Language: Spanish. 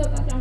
lo pasamos.